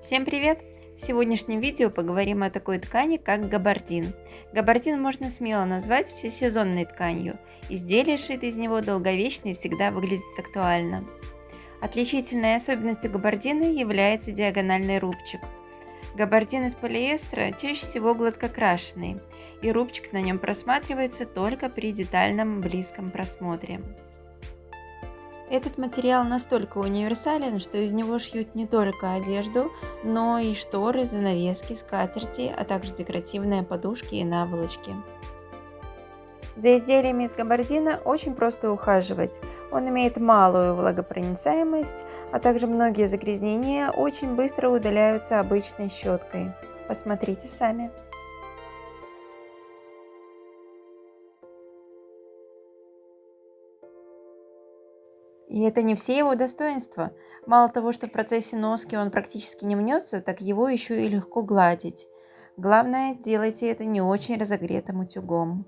Всем привет! В сегодняшнем видео поговорим о такой ткани, как габардин. Габардин можно смело назвать всесезонной тканью. Изделие, сшитое из него, долговечно и всегда выглядит актуально. Отличительной особенностью габардина является диагональный рубчик. Габардин из полиэстера чаще всего гладкокрашенный, и рубчик на нем просматривается только при детальном близком просмотре. Этот материал настолько универсален, что из него шьют не только одежду, но и шторы, занавески, скатерти, а также декоративные подушки и наволочки. За изделиями из габардина очень просто ухаживать. Он имеет малую влагопроницаемость, а также многие загрязнения очень быстро удаляются обычной щеткой. Посмотрите сами. И это не все его достоинства. Мало того, что в процессе носки он практически не мнется, так его еще и легко гладить. Главное, делайте это не очень разогретым утюгом.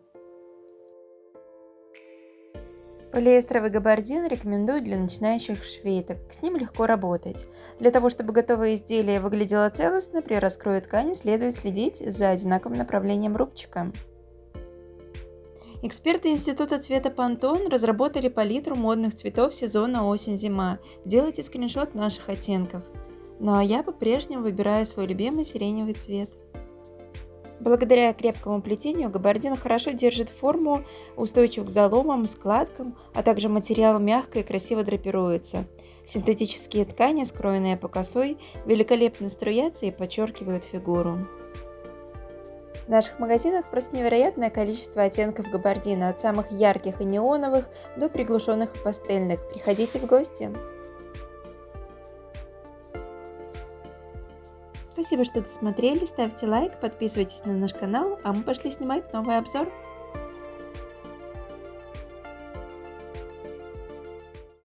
Полиэстровый габардин рекомендую для начинающих как с ним легко работать. Для того, чтобы готовое изделие выглядело целостно, при раскрою ткани следует следить за одинаковым направлением рубчика. Эксперты Института цвета Пантон разработали палитру модных цветов сезона осень-зима. Делайте скриншот наших оттенков. Ну а я по-прежнему выбираю свой любимый сиреневый цвет. Благодаря крепкому плетению габардин хорошо держит форму, устойчив к заломам, складкам, а также материал мягко и красиво драпируется. Синтетические ткани, скроенные по косой, великолепно струятся и подчеркивают фигуру. В наших магазинах просто невероятное количество оттенков габардина, от самых ярких и неоновых до приглушенных и пастельных. Приходите в гости! Спасибо, что досмотрели, ставьте лайк, подписывайтесь на наш канал, а мы пошли снимать новый обзор.